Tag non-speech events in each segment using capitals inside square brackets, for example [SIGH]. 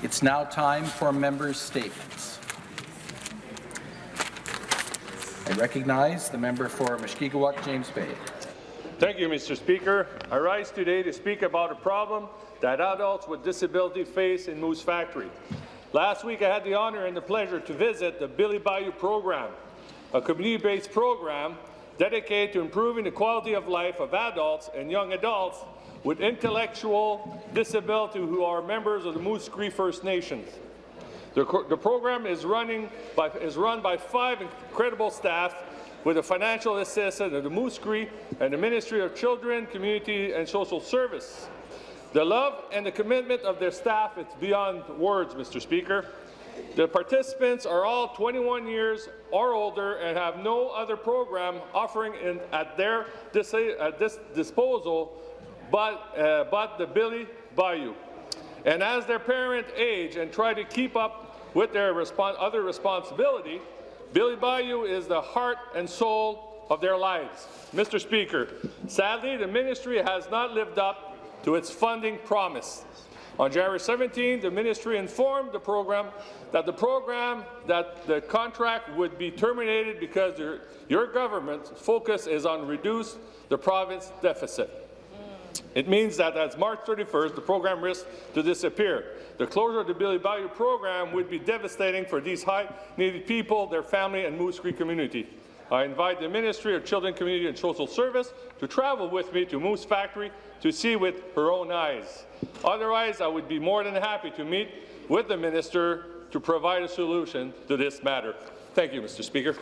It's now time for members' statements. I recognize the member for Mushkegowuk, James Bay. Thank you, Mr. Speaker. I rise today to speak about a problem that adults with disability face in Moose Factory. Last week, I had the honour and the pleasure to visit the Billy Bayou program, a community-based program dedicated to improving the quality of life of adults and young adults with intellectual disability who are members of the Moose Cree First Nations. The, the program is, running by, is run by five incredible staff with the financial assistance of the Moose Cree and the Ministry of Children, Community and Social Service. The love and the commitment of their staff is beyond words, Mr. Speaker. The participants are all 21 years or older and have no other program offering in, at their dis at this disposal but, uh, but the Billy Bayou. And as their parents age and try to keep up with their other responsibility, Billy Bayou is the heart and soul of their lives. Mr. Speaker, sadly, the ministry has not lived up to its funding promise. On January 17, the ministry informed the program that the program that the contract would be terminated because your, your government's focus is on reduce the province deficit. It means that as March 31st, the program risks to disappear. The closure of the Billy Bayou program would be devastating for these high-needed people, their family, and Moose Cree community. I invite the Ministry of Children, Community and Social Service to travel with me to Moose Factory to see with her own eyes. Otherwise, I would be more than happy to meet with the Minister to provide a solution to this matter. Thank you, Mr. Speaker.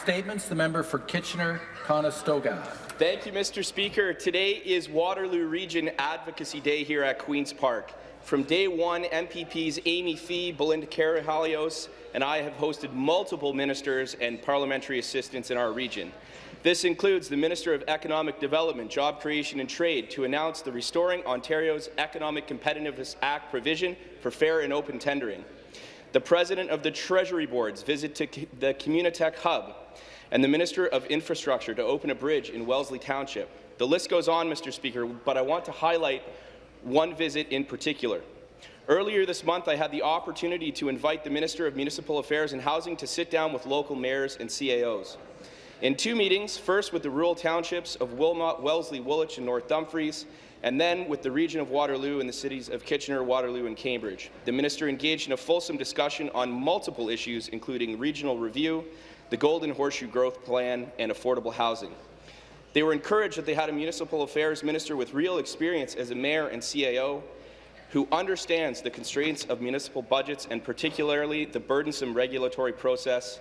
Statements. The member for Kitchener-Conestoga. Thank you, Mr. Speaker. Today is Waterloo Region Advocacy Day here at Queen's Park. From day one, MPPs Amy Fee, Belinda Karahalios, and I have hosted multiple ministers and parliamentary assistants in our region. This includes the Minister of Economic Development, Job Creation and Trade to announce the Restoring Ontario's Economic Competitiveness Act provision for fair and open tendering the President of the Treasury Board's visit to the Communitech Hub, and the Minister of Infrastructure to open a bridge in Wellesley Township. The list goes on, Mr. Speaker, but I want to highlight one visit in particular. Earlier this month, I had the opportunity to invite the Minister of Municipal Affairs and Housing to sit down with local mayors and CAOs. In two meetings, first with the rural townships of Wilmot, Wellesley, Woolwich, and North Dumfries, and then with the region of Waterloo and the cities of Kitchener, Waterloo, and Cambridge. The minister engaged in a fulsome discussion on multiple issues, including regional review, the Golden Horseshoe Growth Plan, and affordable housing. They were encouraged that they had a municipal affairs minister with real experience as a mayor and CAO who understands the constraints of municipal budgets and particularly the burdensome regulatory process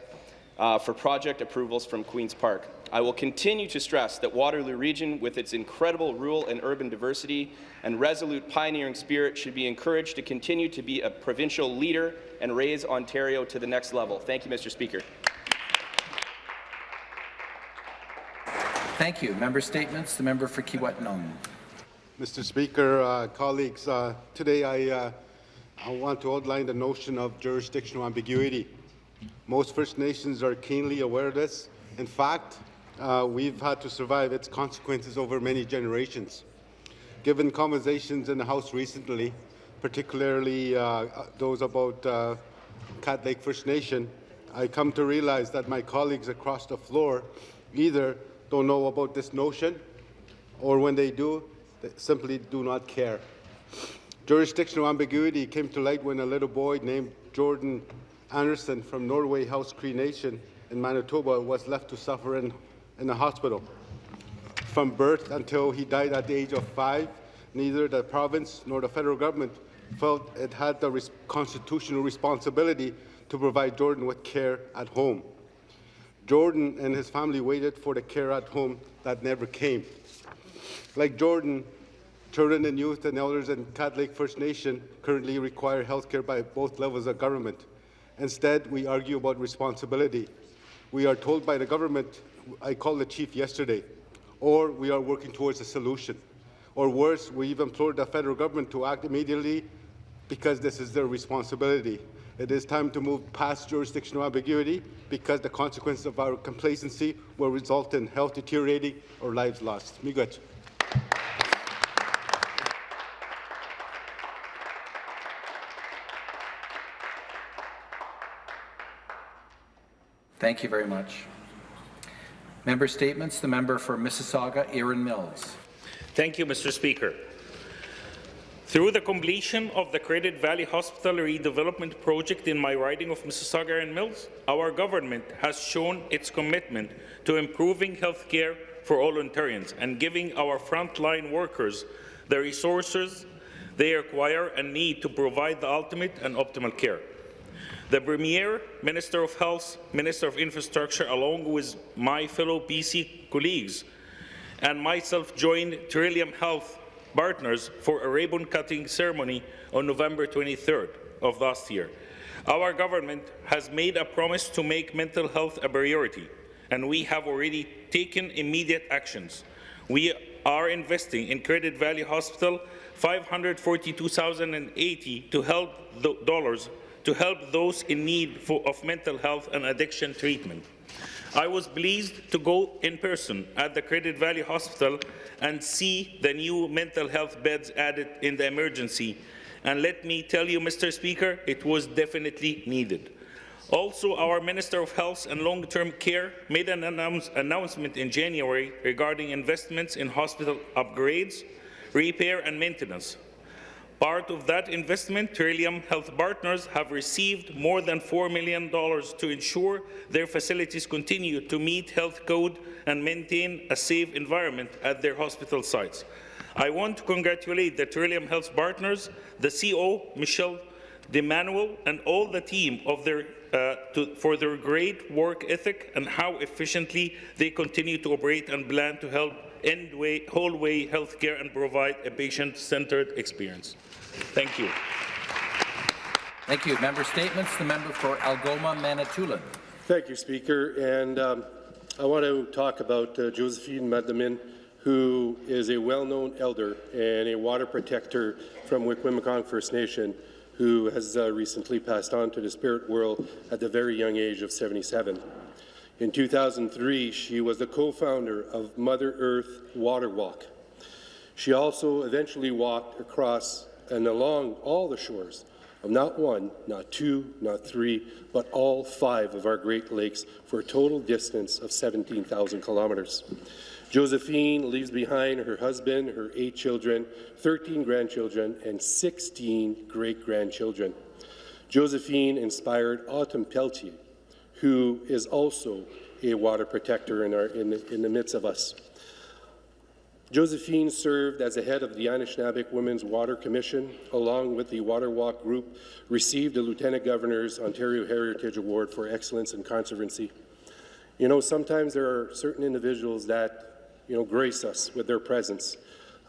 uh, for project approvals from Queen's Park. I will continue to stress that Waterloo Region, with its incredible rural and urban diversity and resolute pioneering spirit, should be encouraged to continue to be a provincial leader and raise Ontario to the next level. Thank you, Mr. Speaker. Thank you. Member statements. The member for Kiiwetinoong. Mr. Speaker, uh, colleagues, uh, today I, uh, I want to outline the notion of jurisdictional ambiguity. Most First Nations are keenly aware of this. In fact, uh, we've had to survive its consequences over many generations. Given conversations in the House recently, particularly uh, those about uh, Cat Lake First Nation, I come to realize that my colleagues across the floor either don't know about this notion or when they do, they simply do not care. Jurisdictional ambiguity came to light when a little boy named Jordan Anderson from Norway House Cree Nation in Manitoba was left to suffer in in the hospital. From birth until he died at the age of five, neither the province nor the federal government felt it had the res constitutional responsibility to provide Jordan with care at home. Jordan and his family waited for the care at home that never came. Like Jordan, children and youth and elders in Cat Lake First Nation currently require health care by both levels of government. Instead, we argue about responsibility. We are told by the government I called the chief yesterday, or we are working towards a solution. Or worse, we've implored the federal government to act immediately because this is their responsibility. It is time to move past jurisdictional ambiguity because the consequences of our complacency will result in health deteriorating or lives lost. Miigwech. Thank you very much. Member statements. The member for Mississauga, Erin Mills. Thank you, Mr. Speaker. Through the completion of the Credit Valley Hospital redevelopment project in my riding of Mississauga Erin Mills, our government has shown its commitment to improving health care for all Ontarians and giving our frontline workers the resources they require and need to provide the ultimate and optimal care. The Premier, Minister of Health, Minister of Infrastructure, along with my fellow PC colleagues, and myself joined Trillium Health Partners for a ribbon-cutting ceremony on November 23rd of last year. Our government has made a promise to make mental health a priority, and we have already taken immediate actions. We are investing in Credit Valley Hospital 542,080 to help dollars to help those in need for, of mental health and addiction treatment. I was pleased to go in person at the Credit Valley Hospital and see the new mental health beds added in the emergency. And let me tell you, Mr. Speaker, it was definitely needed. Also, our Minister of Health and Long-Term Care made an announce announcement in January regarding investments in hospital upgrades, repair and maintenance. Part of that investment, Trillium Health Partners have received more than $4 million to ensure their facilities continue to meet health code and maintain a safe environment at their hospital sites. I want to congratulate the Trillium Health Partners, the CEO, Michelle DiEmanuele, and all the team of their, uh, to, for their great work ethic and how efficiently they continue to operate and plan to help end way, whole way healthcare and provide a patient-centered experience. Thank you. Thank you. Member statements. The member for Algoma, Manitoulin. Thank you, Speaker. And um, I want to talk about uh, Josephine Mandamin, who is a well-known elder and a water protector from Wikwemikong First Nation, who has uh, recently passed on to the spirit world at the very young age of 77. In 2003, she was the co-founder of Mother Earth Water Walk. She also eventually walked across and along all the shores of not one, not two, not three, but all five of our Great Lakes for a total distance of 17,000 kilometres. Josephine leaves behind her husband, her eight children, 13 grandchildren, and 16 great-grandchildren. Josephine inspired Autumn Peltier, who is also a water protector in, our, in, the, in the midst of us. Josephine served as the head of the Anishinaabe Women's Water Commission, along with the Water Walk Group, received the Lieutenant Governor's Ontario Heritage Award for Excellence in Conservancy. You know, sometimes there are certain individuals that, you know, grace us with their presence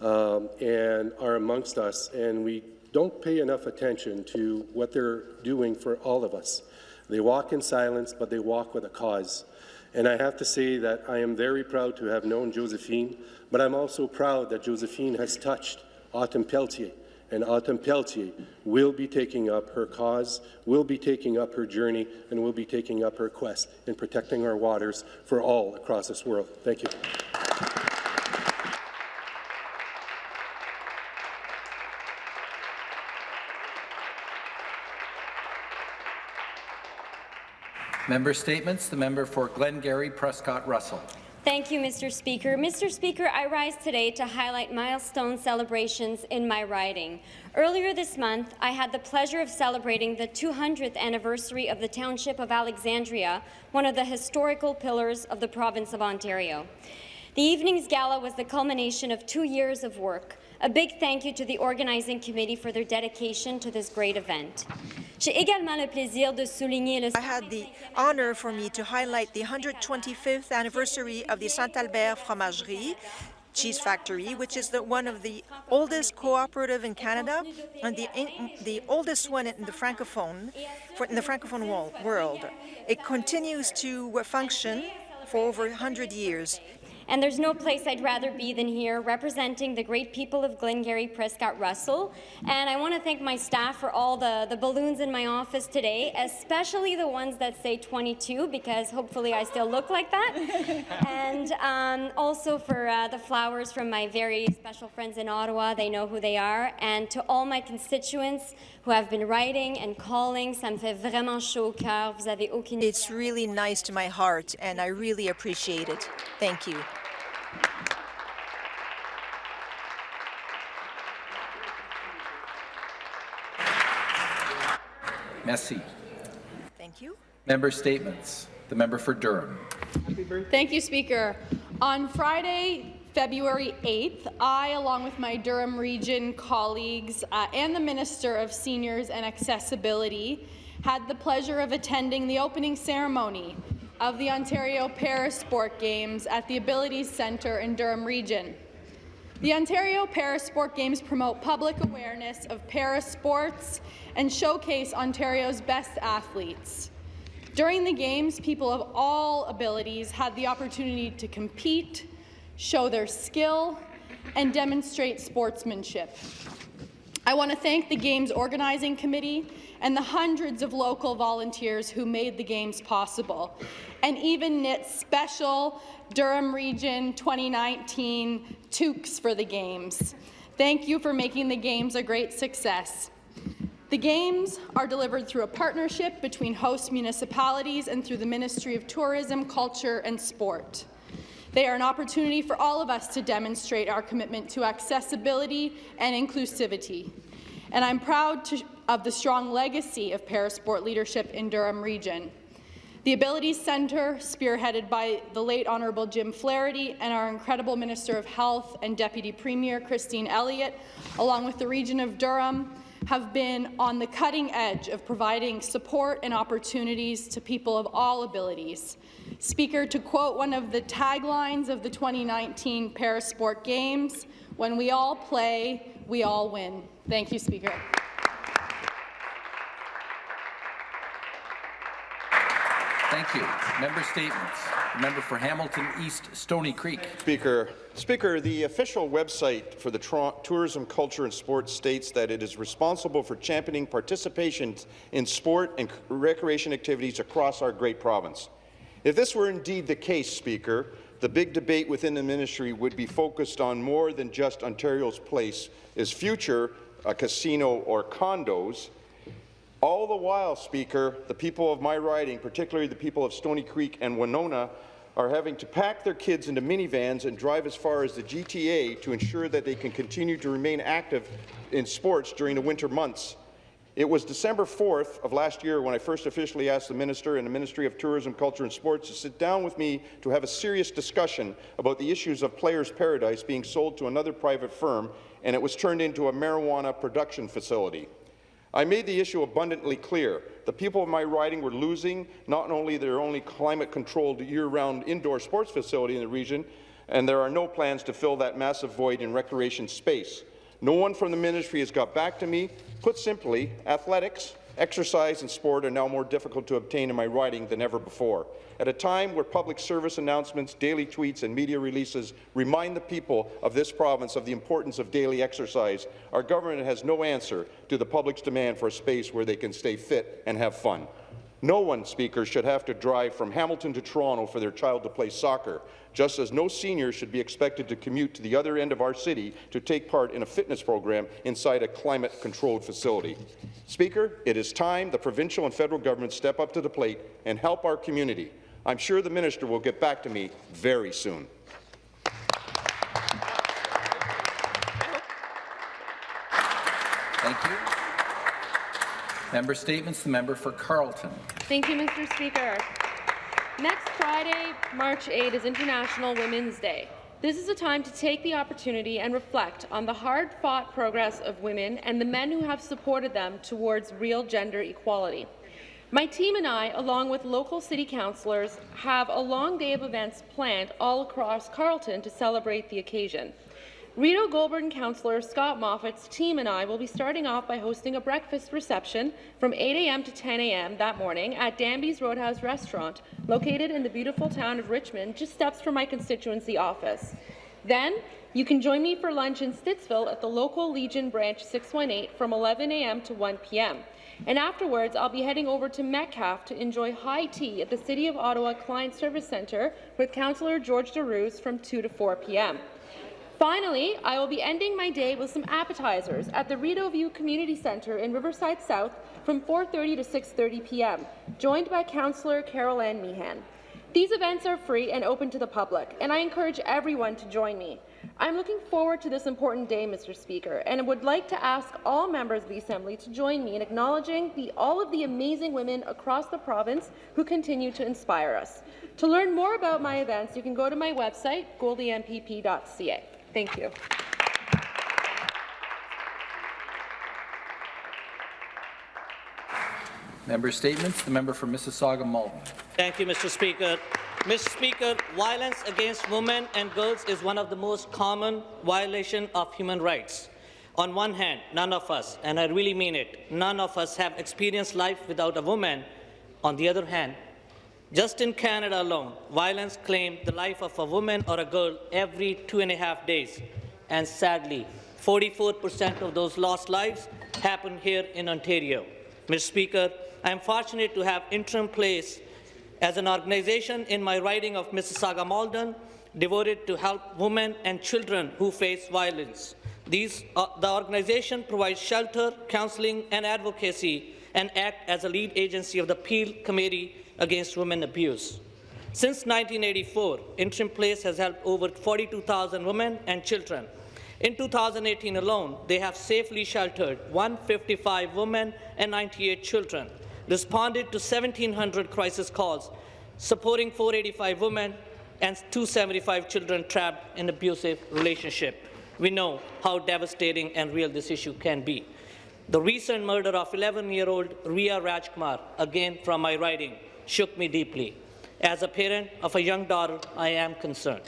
um, and are amongst us, and we don't pay enough attention to what they're doing for all of us. They walk in silence, but they walk with a cause. And I have to say that I am very proud to have known Josephine, but I'm also proud that Josephine has touched Autumn Peltier, and Autumn Peltier will be taking up her cause, will be taking up her journey, and will be taking up her quest in protecting our waters for all across this world. Thank you. Member statements. The member for Glengarry, Prescott Russell. Thank you, Mr. Speaker. Mr. Speaker, I rise today to highlight milestone celebrations in my riding. Earlier this month, I had the pleasure of celebrating the 200th anniversary of the Township of Alexandria, one of the historical pillars of the province of Ontario. The evening's gala was the culmination of two years of work. A big thank you to the organizing committee for their dedication to this great event. J'ai également le plaisir de souligner le I had the honor for me to highlight the 125th anniversary of the Saint-Albert Fromagerie cheese factory, which is the, one of the oldest cooperative in Canada and the, in, the oldest one in the francophone for, in the francophone world. It continues to function for over 100 years. And there's no place I'd rather be than here, representing the great people of Glengarry, Prescott, Russell. And I want to thank my staff for all the, the balloons in my office today, especially the ones that say 22, because hopefully I still look like that. [LAUGHS] and um, also for uh, the flowers from my very special friends in Ottawa. They know who they are. And to all my constituents who have been writing and calling, ça me fait vraiment chaud au cœur. Vous avez aucune It's really nice to my heart, and I really appreciate it. Thank you. Merci. Thank you. Member statements. The member for Durham. Thank you, Speaker. On Friday, February 8th, I, along with my Durham Region colleagues uh, and the Minister of Seniors and Accessibility, had the pleasure of attending the opening ceremony of the Ontario Parasport Games at the Abilities Centre in Durham Region. The Ontario Parasport Games promote public awareness of parasports and showcase Ontario's best athletes. During the Games, people of all abilities had the opportunity to compete, show their skill, and demonstrate sportsmanship. I want to thank the Games Organizing Committee and the hundreds of local volunteers who made the Games possible, and even knit special Durham Region 2019 toques for the Games. Thank you for making the Games a great success. The Games are delivered through a partnership between host municipalities and through the Ministry of Tourism, Culture and Sport. They are an opportunity for all of us to demonstrate our commitment to accessibility and inclusivity. And I'm proud to, of the strong legacy of parasport leadership in Durham Region. The Abilities Centre, spearheaded by the late Honourable Jim Flaherty and our incredible Minister of Health and Deputy Premier Christine Elliott, along with the region of Durham, have been on the cutting edge of providing support and opportunities to people of all abilities. Speaker, to quote one of the taglines of the 2019 Parasport Games, when we all play, we all win. Thank you, Speaker. Thank you. Member statements. Member for Hamilton East Stony Creek. Speaker. Speaker, the official website for the Tourism, Culture and Sports states that it is responsible for championing participation in sport and recreation activities across our great province. If this were indeed the case, Speaker, the big debate within the ministry would be focused on more than just Ontario's place as future a casino or condos, all the while, Speaker, the people of my riding, particularly the people of Stony Creek and Winona, are having to pack their kids into minivans and drive as far as the GTA to ensure that they can continue to remain active in sports during the winter months. It was December 4th of last year when I first officially asked the Minister and the Ministry of Tourism, Culture and Sports to sit down with me to have a serious discussion about the issues of Players Paradise being sold to another private firm, and it was turned into a marijuana production facility. I made the issue abundantly clear. The people of my riding were losing not only their only climate-controlled year-round indoor sports facility in the region, and there are no plans to fill that massive void in recreation space. No one from the ministry has got back to me. Put simply, athletics, exercise and sport are now more difficult to obtain in my riding than ever before. At a time where public service announcements, daily tweets and media releases remind the people of this province of the importance of daily exercise, our government has no answer to the public's demand for a space where they can stay fit and have fun. No one, Speaker, should have to drive from Hamilton to Toronto for their child to play soccer, just as no senior should be expected to commute to the other end of our city to take part in a fitness program inside a climate-controlled facility. Speaker, it is time the provincial and federal governments step up to the plate and help our community. I'm sure the minister will get back to me very soon. Thank you. Member statements. The member for Carleton. Thank you, Mr. Speaker. Next Friday, March 8, is International Women's Day. This is a time to take the opportunity and reflect on the hard-fought progress of women and the men who have supported them towards real gender equality. My team and I, along with local city councillors, have a long day of events planned all across Carleton to celebrate the occasion. Rideau-Goulbourn Councillor Scott Moffatt's team and I will be starting off by hosting a breakfast reception from 8 a.m. to 10 a.m. that morning at Danby's Roadhouse Restaurant, located in the beautiful town of Richmond, just steps from my constituency office. Then, you can join me for lunch in Stittsville at the local Legion Branch 618 from 11 a.m. to 1 p.m. And afterwards, I'll be heading over to Metcalfe to enjoy high tea at the City of Ottawa Client Service Centre with Councillor George Darouze from 2 to 4 p.m. Finally, I will be ending my day with some appetizers at the Rideau View Community Centre in Riverside South from 4.30 to 6.30 p.m., joined by Councillor Carol Ann Meehan. These events are free and open to the public, and I encourage everyone to join me. I'm looking forward to this important day, Mr. Speaker, and would like to ask all members of the Assembly to join me in acknowledging the, all of the amazing women across the province who continue to inspire us. To learn more about my events, you can go to my website, goldiempp.ca. Thank you. Member statements. The member for Mississauga Malton. Thank you, Mr. Speaker. Mr. Speaker, violence against women and girls is one of the most common violations of human rights. On one hand, none of us, and I really mean it, none of us have experienced life without a woman. On the other hand, just in Canada alone, violence claimed the life of a woman or a girl every two and a half days. And sadly, 44% of those lost lives happen here in Ontario. Mr. Speaker, I am fortunate to have interim place as an organization in my riding of Mississauga Malton devoted to help women and children who face violence. These, uh, the organization provides shelter, counseling, and advocacy and act as a lead agency of the Peel Committee Against Women Abuse. Since 1984, Interim Place has helped over 42,000 women and children. In 2018 alone, they have safely sheltered 155 women and 98 children, responded to 1,700 crisis calls, supporting 485 women and 275 children trapped in abusive relationship. We know how devastating and real this issue can be. The recent murder of 11-year-old Riya Rajkumar, again from my writing, shook me deeply. As a parent of a young daughter, I am concerned.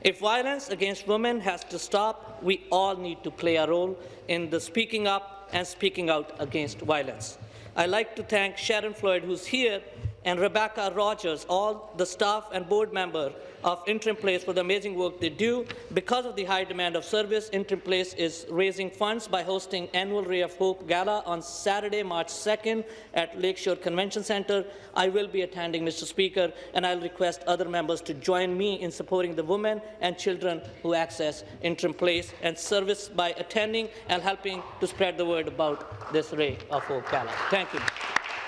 If violence against women has to stop, we all need to play a role in the speaking up and speaking out against violence. I'd like to thank Sharon Floyd, who's here, and Rebecca Rogers, all the staff and board member of Interim Place for the amazing work they do. Because of the high demand of service, Interim Place is raising funds by hosting annual Ray of Hope Gala on Saturday, March 2nd at Lakeshore Convention Centre. I will be attending, Mr. Speaker, and I'll request other members to join me in supporting the women and children who access Interim Place and service by attending and helping to spread the word about this Ray of Hope Gala. Thank you.